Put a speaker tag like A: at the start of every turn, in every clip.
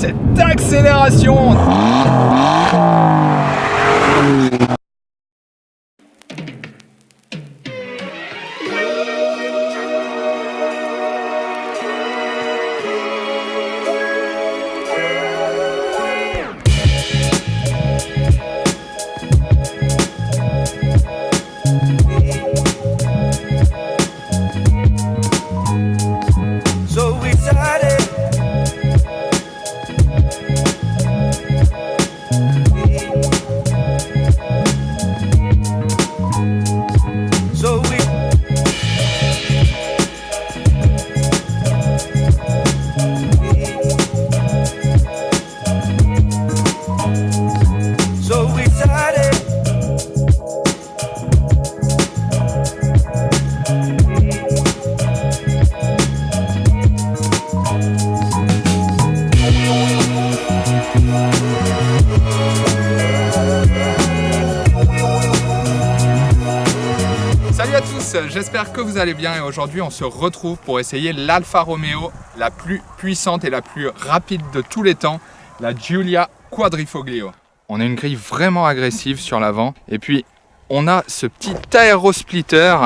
A: cette accélération j'espère que vous allez bien et aujourd'hui on se retrouve pour essayer l'Alfa Romeo la plus puissante et la plus rapide de tous les temps, la Giulia Quadrifoglio. On a une grille vraiment agressive sur l'avant et puis on a ce petit aérosplitter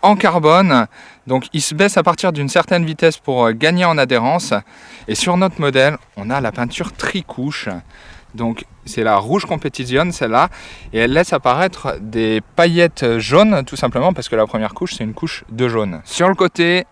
A: en carbone. Donc il se baisse à partir d'une certaine vitesse pour euh, gagner en adhérence. Et sur notre modèle on a la peinture tricouche donc c'est la rouge compétition, celle-là, et elle laisse apparaître des paillettes jaunes, tout simplement parce que la première couche, c'est une couche de jaune. Sur le côté,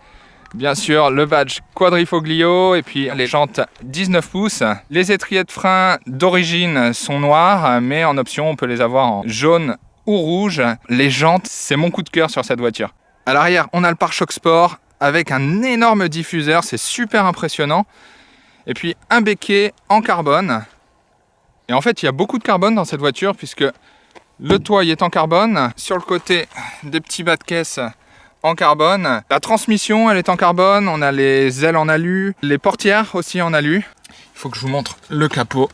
A: bien sûr, le badge quadrifoglio, et puis les jantes 19 pouces. Les étriers de frein d'origine sont noirs, mais en option, on peut les avoir en jaune ou rouge. Les jantes, c'est mon coup de cœur sur cette voiture. À l'arrière, on a le pare-choc sport avec un énorme diffuseur, c'est super impressionnant. Et puis un béquet en carbone et en fait, il y a beaucoup de carbone dans cette voiture puisque le toit est en carbone. Sur le côté, des petits bas de caisse en carbone. La transmission, elle est en carbone. On a les ailes en alu. Les portières aussi en alu. Il faut que je vous montre le capot.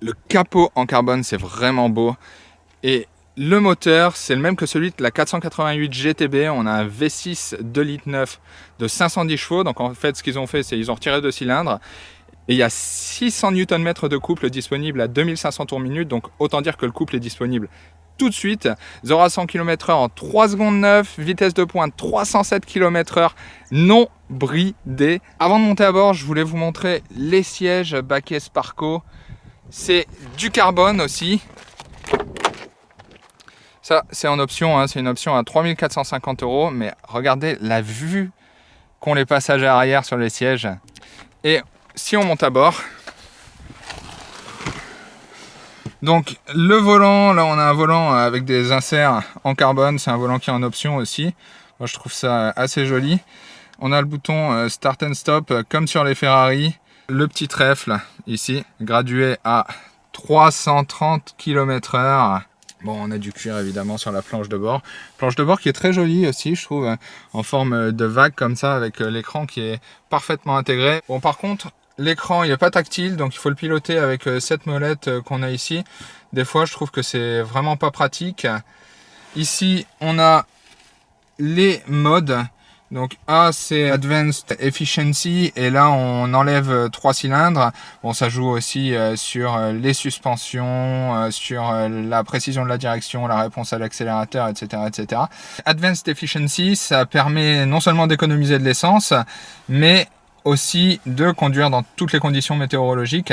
A: Le capot en carbone, c'est vraiment beau. Et le moteur, c'est le même que celui de la 488 GTB. On a un V6 2 litres 9 de 510 chevaux. Donc en fait, ce qu'ils ont fait, c'est qu'ils ont retiré deux cylindres et il y a 600 Nm de couple disponible à 2500 tours minute, donc autant dire que le couple est disponible tout de suite. 0 à 100 km/h en 3 secondes 9, vitesse de pointe 307 km/h non bridé. Avant de monter à bord, je voulais vous montrer les sièges Baquet Sparco. C'est du carbone aussi. Ça, c'est en option, hein. c'est une option à 3450 euros, mais regardez la vue qu'ont les passagers arrière sur les sièges. Et si on monte à bord, donc le volant, là on a un volant avec des inserts en carbone, c'est un volant qui est en option aussi. Moi je trouve ça assez joli. On a le bouton euh, Start and Stop euh, comme sur les Ferrari. Le petit trèfle ici, gradué à 330 km h Bon, on a du cuir évidemment sur la planche de bord. Planche de bord qui est très jolie aussi, je trouve, en forme de vague comme ça, avec euh, l'écran qui est parfaitement intégré. Bon, par contre, L'écran, il n'est pas tactile, donc il faut le piloter avec euh, cette molette euh, qu'on a ici. Des fois, je trouve que c'est vraiment pas pratique. Ici, on a les modes. Donc A, c'est Advanced Efficiency, et là, on enlève euh, trois cylindres. Bon, ça joue aussi sur les suspensions, sur la précision de la direction, la réponse à l'accélérateur, etc., etc. Advanced Efficiency, ça permet non seulement d'économiser de l'essence, mais aussi de conduire dans toutes les conditions météorologiques.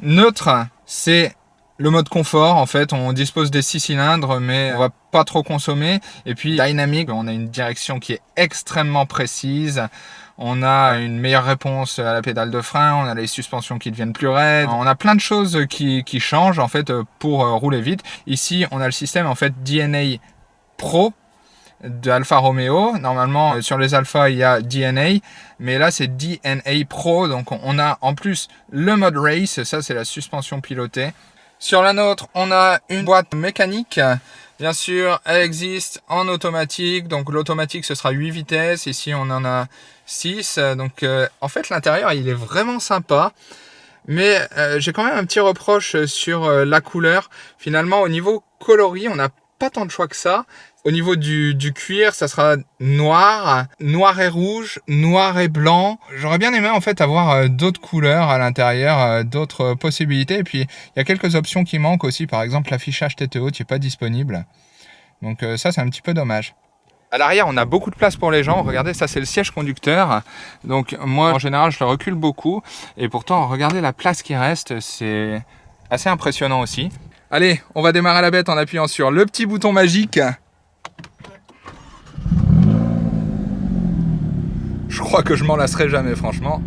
A: Neutre, c'est le mode confort, en fait, on dispose des six cylindres, mais on va pas trop consommer. Et puis dynamique, on a une direction qui est extrêmement précise. On a une meilleure réponse à la pédale de frein, on a les suspensions qui deviennent plus raides. On a plein de choses qui, qui changent, en fait, pour euh, rouler vite. Ici, on a le système, en fait, DNA Pro, de Alfa Romeo. Normalement, euh, sur les Alfa, il y a DNA, mais là, c'est DNA Pro. Donc, on a en plus le mode race. Ça, c'est la suspension pilotée. Sur la nôtre, on a une boîte mécanique. Bien sûr, elle existe en automatique. Donc, l'automatique, ce sera 8 vitesses. Ici, on en a 6. Donc, euh, en fait, l'intérieur, il est vraiment sympa. Mais euh, j'ai quand même un petit reproche sur la couleur. Finalement, au niveau coloris, on n'a pas tant de choix que ça. Au niveau du, cuir, ça sera noir, noir et rouge, noir et blanc. J'aurais bien aimé en fait avoir euh, d'autres couleurs à l'intérieur, euh, d'autres possibilités. Et puis il y a quelques options qui manquent aussi, par exemple l'affichage tête haute n'est pas disponible. Donc euh, ça c'est un petit peu dommage. À l'arrière, on a beaucoup de place pour les gens. Regardez, ça c'est le siège conducteur. Donc moi, en général, je le recule beaucoup. Et pourtant, regardez la place qui reste, c'est assez impressionnant aussi. Allez, on va démarrer la bête en appuyant sur le petit bouton magique. Je crois que je m'en lasserai jamais, franchement.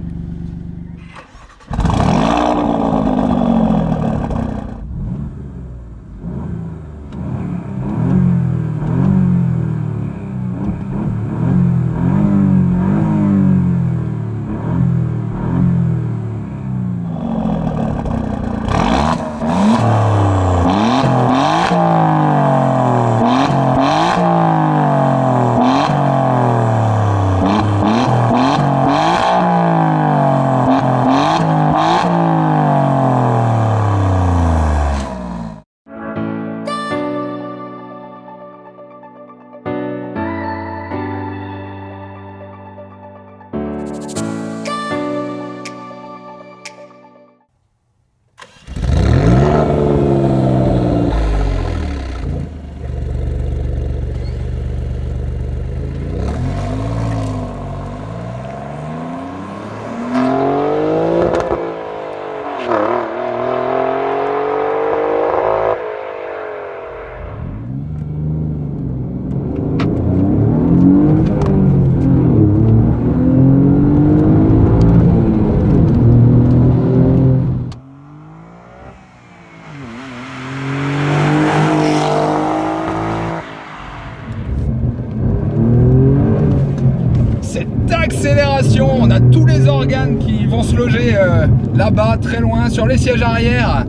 A: Euh, là-bas, très loin, sur les sièges arrière.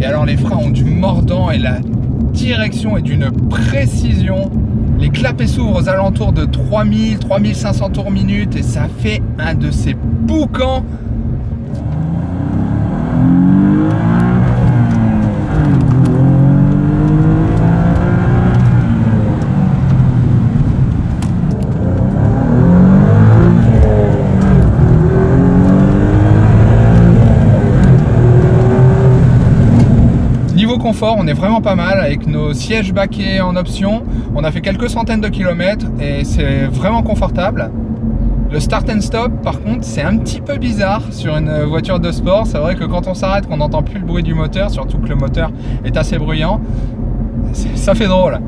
A: Et alors les freins ont du mordant et la direction est d'une précision. Les clapets s'ouvrent aux alentours de 3000, 3500 tours minute et ça fait un de ces boucans on est vraiment pas mal avec nos sièges baquets en option. On a fait quelques centaines de kilomètres et c'est vraiment confortable. Le start and stop, par contre, c'est un petit peu bizarre sur une voiture de sport. C'est vrai que quand on s'arrête, qu'on n'entend plus le bruit du moteur, surtout que le moteur est assez bruyant, ça fait drôle.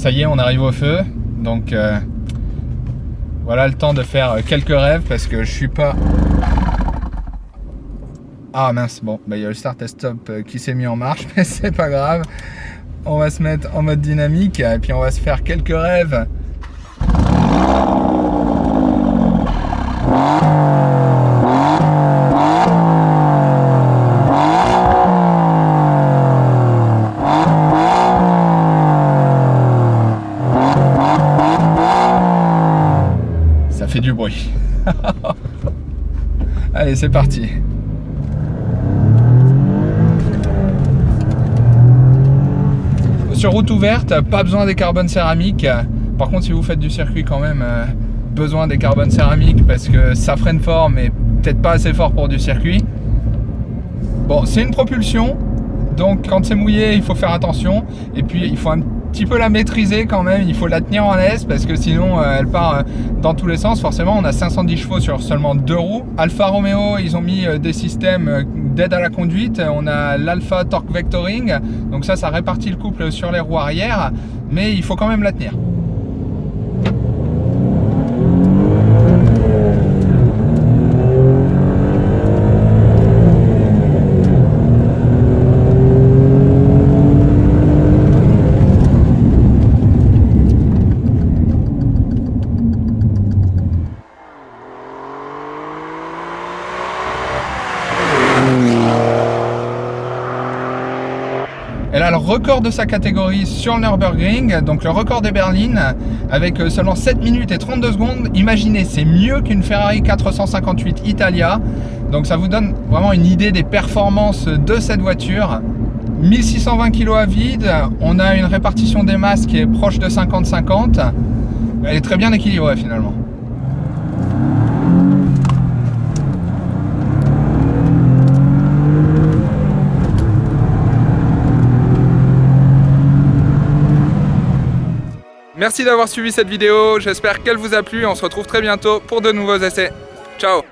A: Ça y est, on arrive au feu. Donc euh, voilà le temps de faire quelques rêves parce que je suis pas... Ah mince, bon, bah, il y a le start et stop euh, qui s'est mis en marche, mais c'est pas grave. On va se mettre en mode dynamique et puis on va se faire quelques rêves. Ça fait du bruit. Allez, c'est parti. Sur route ouverte, pas besoin des carbones céramiques. Par contre, si vous faites du circuit quand même, euh, besoin des carbones céramiques parce que ça freine fort mais peut-être pas assez fort pour du circuit. Bon, c'est une propulsion, donc quand c'est mouillé, il faut faire attention. Et puis, il faut un petit peu la maîtriser quand même, il faut la tenir en laisse parce que sinon, euh, elle part euh, dans tous les sens. Forcément, on a 510 chevaux sur seulement deux roues. Alfa Romeo, ils ont mis euh, des systèmes d'aide à la conduite. On a l'Alpha Torque Vectoring, donc ça, ça répartit le couple sur les roues arrière, mais il faut quand même la tenir. Record de sa catégorie sur le Nürburgring, donc le record des berlines, avec euh, seulement 7 minutes et 32 secondes. Imaginez, c'est mieux qu'une Ferrari 458 Italia. Donc ça vous donne vraiment une idée des performances de cette voiture. 1620 kg à vide, on a une répartition des masses qui est proche de 50-50. Elle est très bien équilibrée finalement. Merci d'avoir suivi cette vidéo, j'espère qu'elle vous a plu, on se retrouve très bientôt pour de nouveaux essais. Ciao